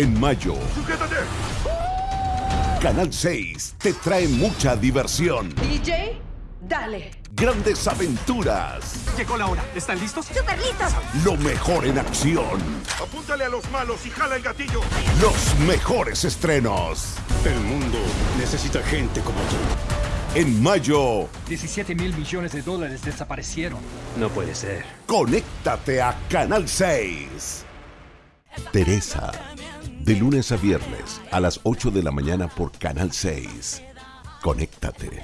En mayo, ¡Sujétate! Canal 6 te trae mucha diversión, DJ, dale. grandes aventuras, Llegó la hora. ¿Están listos? ¡Súper listos! lo mejor en acción, Apúntale a los malos y jala el gatillo. los mejores estrenos. El mundo necesita gente como tú. En mayo, 17 mil millones de dólares desaparecieron. No puede ser. conéctate a Canal 6. Teresa, de lunes a viernes a las 8 de la mañana por Canal 6. Conéctate.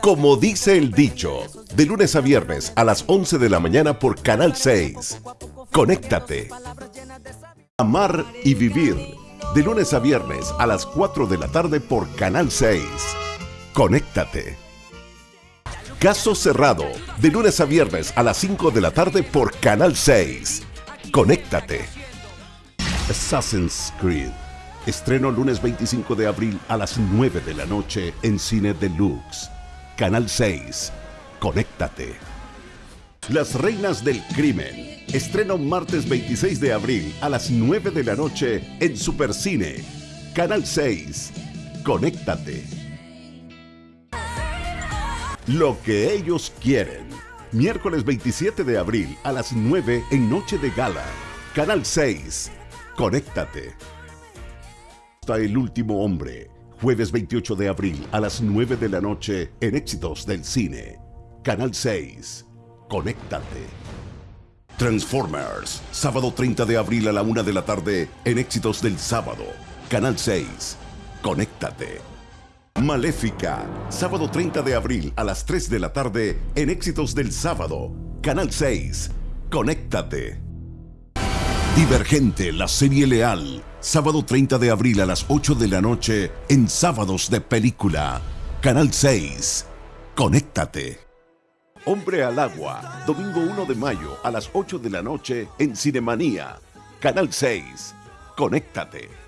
Como dice el dicho, de lunes a viernes a las 11 de la mañana por Canal 6. Conéctate. Amar y vivir, de lunes a viernes a las 4 de la tarde por Canal 6. Conéctate. Caso cerrado, de lunes a viernes a las 5 de la tarde por Canal 6. Conéctate. Assassin's Creed. Estreno lunes 25 de abril a las 9 de la noche en Cine Deluxe. Canal 6. Conéctate. Las Reinas del Crimen. Estreno martes 26 de abril a las 9 de la noche en Supercine. Canal 6. Conéctate. Lo que ellos quieren. Miércoles 27 de abril a las 9 en Noche de Gala. Canal 6. Conéctate. Hasta el último hombre. Jueves 28 de abril a las 9 de la noche en Éxitos del Cine. Canal 6. Conéctate. Transformers. Sábado 30 de abril a la 1 de la tarde en Éxitos del Sábado. Canal 6. Conéctate. Maléfica. Sábado 30 de abril a las 3 de la tarde en Éxitos del Sábado. Canal 6. Conéctate. Divergente, la serie leal. Sábado 30 de abril a las 8 de la noche en Sábados de Película. Canal 6. Conéctate. Hombre al agua. Domingo 1 de mayo a las 8 de la noche en Cinemanía. Canal 6. Conéctate.